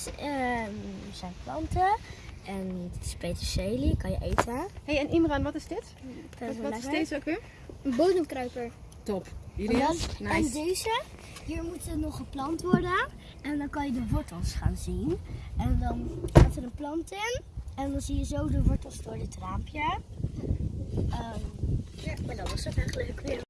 Um, zijn planten. En dit is peterselie, kan je eten. hey, en Imran, wat is dit? Dat Wat, is wat is deze ook weer? Een bodemkruiper. Top. En, Jullie? en deze, hier moet nog geplant worden. En dan kan je de wortels gaan zien. En dan gaat er een plant in. En dan zie je zo de wortels door dit raampje. Ehm, ja, maar dat was het eigenlijk weer.